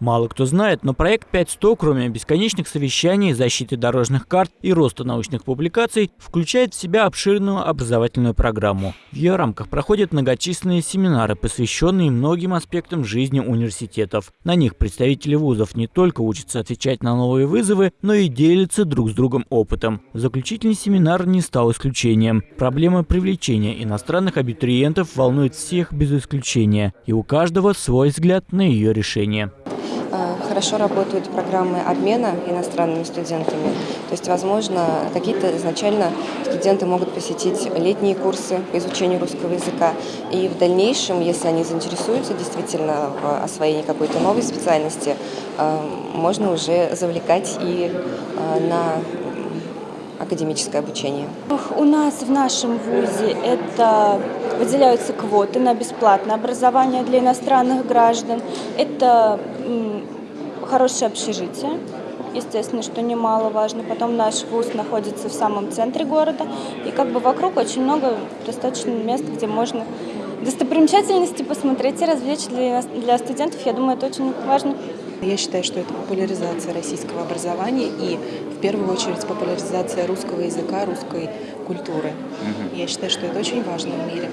Мало кто знает, но проект 5.100, кроме бесконечных совещаний, защиты дорожных карт и роста научных публикаций, включает в себя обширную образовательную программу. В ее рамках проходят многочисленные семинары, посвященные многим аспектам жизни университетов. На них представители вузов не только учатся отвечать на новые вызовы, но и делятся друг с другом опытом. Заключительный семинар не стал исключением. Проблема привлечения иностранных абитуриентов волнует всех без исключения, и у каждого свой взгляд на ее решение. Э, хорошо работают программы обмена иностранными студентами. То есть, возможно, какие-то изначально студенты могут посетить летние курсы по изучению русского языка. И в дальнейшем, если они заинтересуются действительно в освоении какой-то новой специальности, э, можно уже завлекать и э, на академическое обучение. У нас в нашем ВУЗе это выделяются квоты на бесплатное образование для иностранных граждан. Это хорошее общежитие, естественно, что немаловажно. Потом наш вуз находится в самом центре города, и как бы вокруг очень много достаточно мест, где можно достопримечательности посмотреть и развлечь для, для студентов. Я думаю, это очень важно. Я считаю, что это популяризация российского образования и в первую очередь популяризация русского языка, русской культуры. Я считаю, что это очень важно в мире.